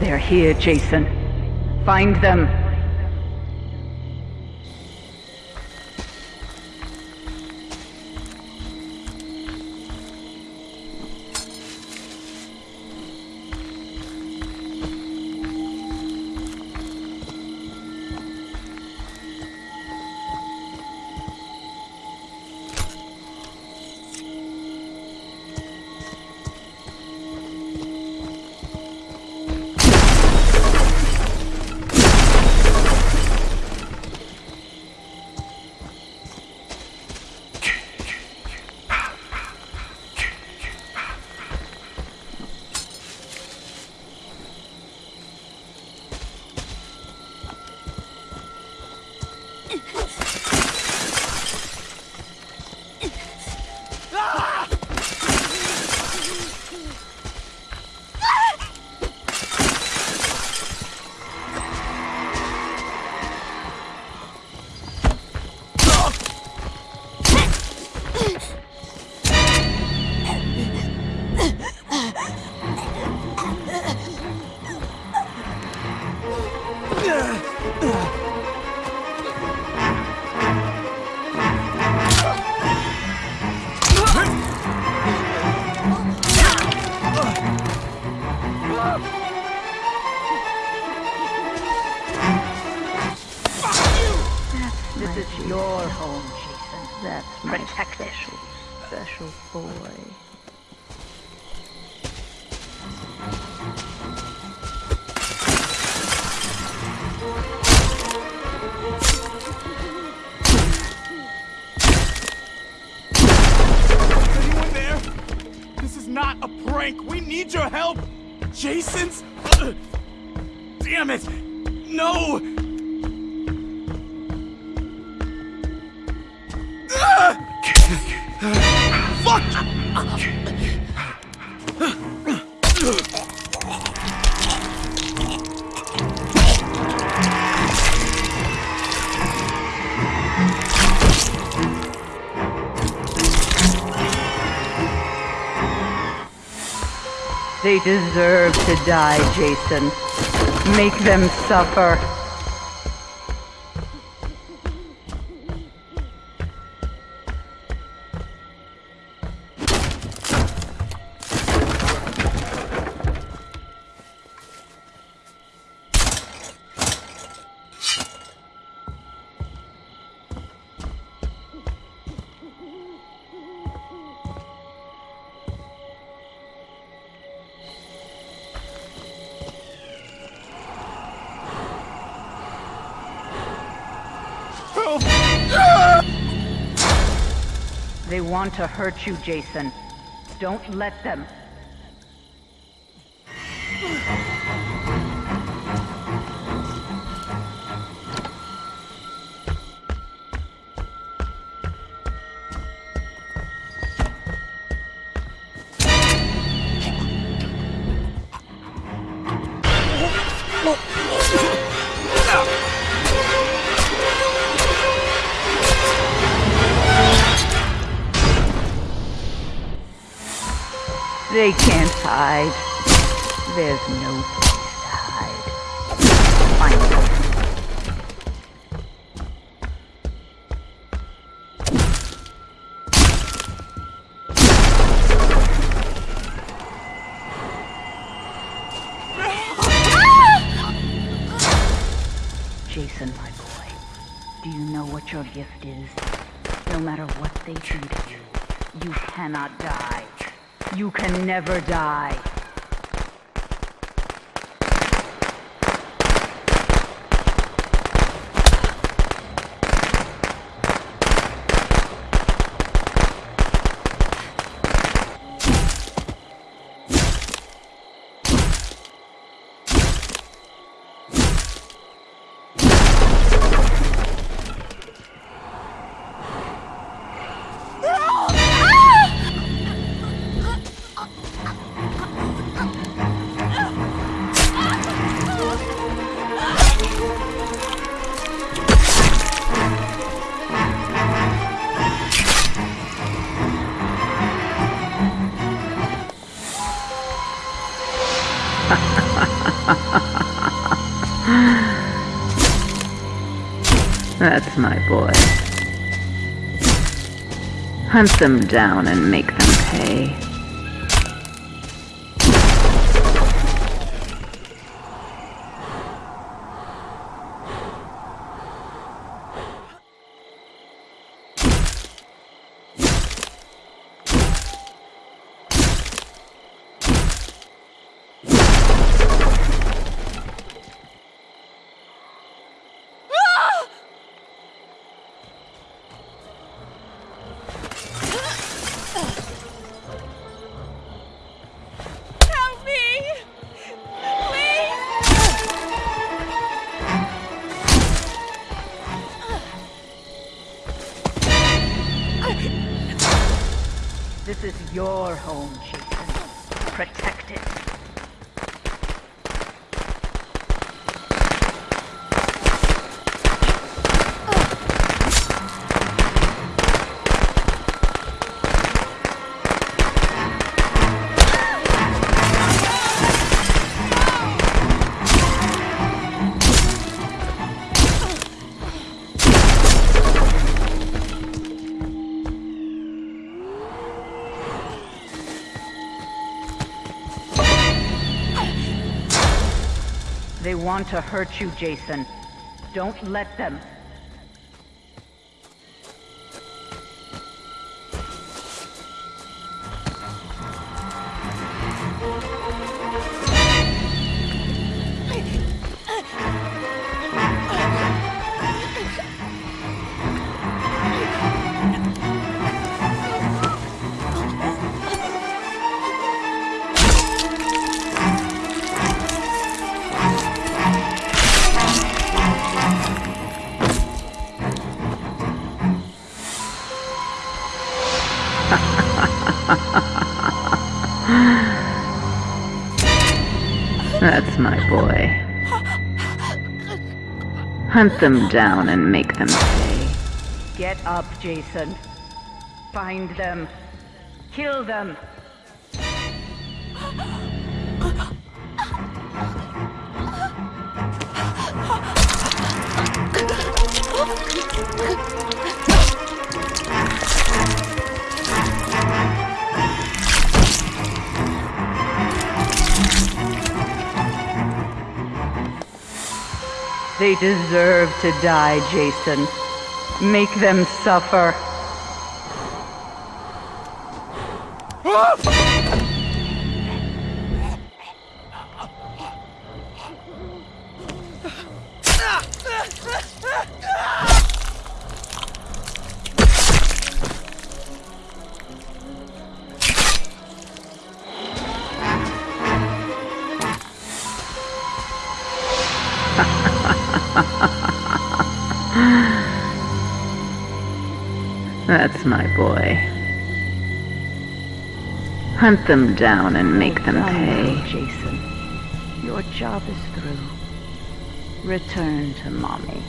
They're here, Jason. Find them. Jason. That's protect special, special boy. Is anyone there? This is not a prank. We need your help. Jason's. Uh, damn it! No! Fuck! They deserve to die, Jason. Make them suffer. They want to hurt you, Jason. Don't let them. They can't hide. There's no place to hide. Jason, my boy, do you know what your gift is? No matter what they do to you, you cannot die. You can never die. That's my boy. Hunt them down and make them pay. Your home, Jason. Protect it. They want to hurt you, Jason. Don't let them. My boy. Hunt them down and make them pay. Get up, Jason. Find them. Kill them. They deserve to die, Jason. Make them suffer. That's my boy. Hunt them down and make them pay. Jason. Your job is through. Return to mommy.